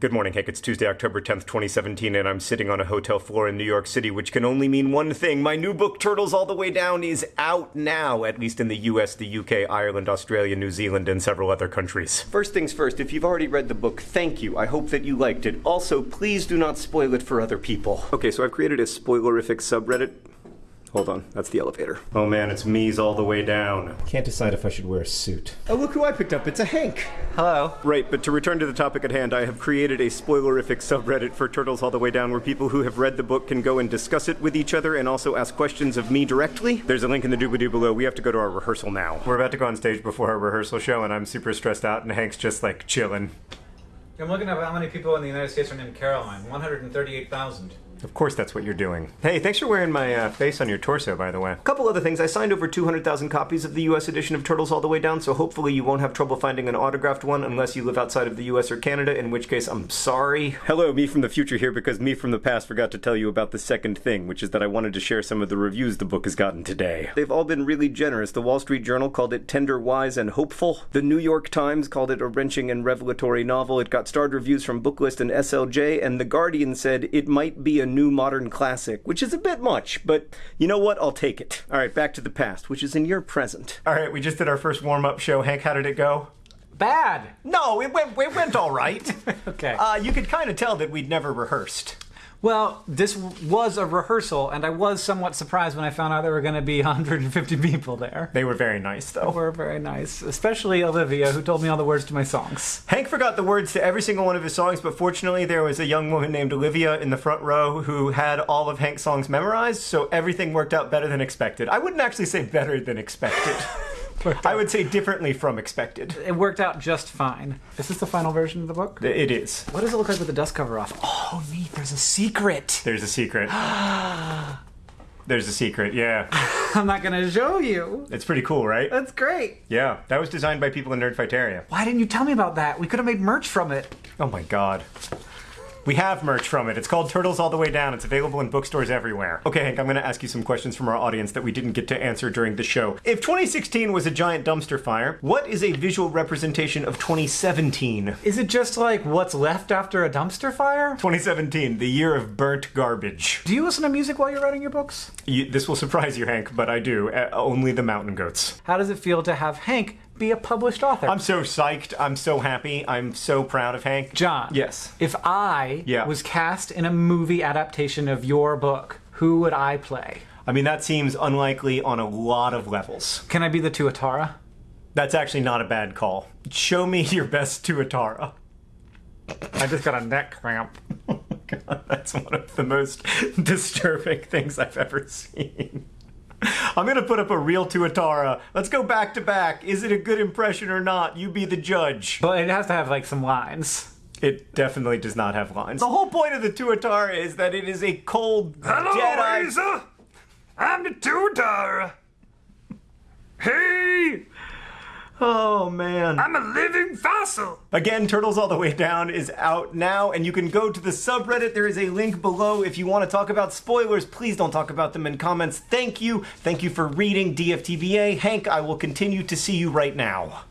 Good morning, Hank. It's Tuesday, October 10th, 2017, and I'm sitting on a hotel floor in New York City, which can only mean one thing. My new book, Turtles All the Way Down, is out now, at least in the US, the UK, Ireland, Australia, New Zealand, and several other countries. First things first, if you've already read the book, thank you. I hope that you liked it. Also, please do not spoil it for other people. Okay, so I've created a spoilerific subreddit. Hold on, that's the elevator. Oh man, it's me's all the way down. Can't decide if I should wear a suit. Oh, look who I picked up. It's a Hank. Hello. Right, but to return to the topic at hand, I have created a spoilerific subreddit for Turtles All the Way Down where people who have read the book can go and discuss it with each other and also ask questions of me directly. There's a link in the doobly-doo below. We have to go to our rehearsal now. We're about to go on stage before our rehearsal show, and I'm super stressed out, and Hank's just like chilling. I'm looking up how many people in the United States are named Caroline. 138,000. Of course, that's what you're doing. Hey, thanks for wearing my uh, face on your torso, by the way. A couple other things. I signed over 200,000 copies of the US edition of Turtles All the Way Down, so hopefully you won't have trouble finding an autographed one unless you live outside of the US or Canada, in which case I'm sorry. Hello, me from the future here because me from the past forgot to tell you about the second thing, which is that I wanted to share some of the reviews the book has gotten today. They've all been really generous. The Wall Street Journal called it tender, wise, and hopeful. The New York Times called it a wrenching and revelatory novel. It got starred reviews from Booklist and SLJ, and The Guardian said it might be a new modern classic classic, which is a bit much, but you know what? I'll take it. All right, back to the past, which is in your present. All right, we just did our first warm up show. Hank, how did it go? Bad. No, it went, it went all right. okay. Uh, you could kind of tell that we'd never rehearsed. Well, this was a rehearsal, and I was somewhat surprised when I found out there were going to be 150 people there. They were very nice, though. They were very nice, especially Olivia, who told me all the words to my songs. Hank forgot the words to every single one of his songs, but fortunately, there was a young woman named Olivia in the front row who had all of Hank's songs memorized, so everything worked out better than expected. I wouldn't actually say better than expected. I would say differently from expected. It worked out just fine. Is this the final version of the book? It is. What does it look like with the dust cover off? Oh, neat. There's a secret. There's a secret. There's a secret, yeah. I'm not gonna show you. It's pretty cool, right? That's great. Yeah, that was designed by people in Nerdfighteria. Why didn't you tell me about that? We could have made merch from it. Oh my god. We have merch from it. It's called Turtles All the Way Down. It's available in bookstores everywhere. Okay, Hank, I'm going to ask you some questions from our audience that we didn't get to answer during the show. If 2016 was a giant dumpster fire, what is a visual representation of 2017? Is it just like what's left after a dumpster fire? 2017, the year of burnt garbage. Do you listen to music while you're writing your books? You, this will surprise you, Hank, but I do. Uh, only the mountain goats. How does it feel to have Hank be a published author. I'm so psyched. I'm so happy. I'm so proud of Hank. John. Yes. If I yeah. was cast in a movie adaptation of your book, who would I play? I mean, that seems unlikely on a lot of levels. Can I be the Tuatara? That's actually not a bad call. Show me your best Tuatara. I just got a neck cramp. oh God, that's one of the most disturbing things I've ever seen. I'm gonna put up a real Tuatara. Let's go back to back. Is it a good impression or not? You be the judge. But it has to have like some lines. It definitely does not have lines. The whole point of the Tuatara is that it is a cold Hello, Jedi. Lisa. I'm the Tuatara. Hey, Oh man. I'm a living fossil. Again, Turtles All the Way Down is out now, and you can go to the subreddit. There is a link below. If you want to talk about spoilers, please don't talk about them in comments. Thank you. Thank you for reading DFTBA. Hank, I will continue to see you right now.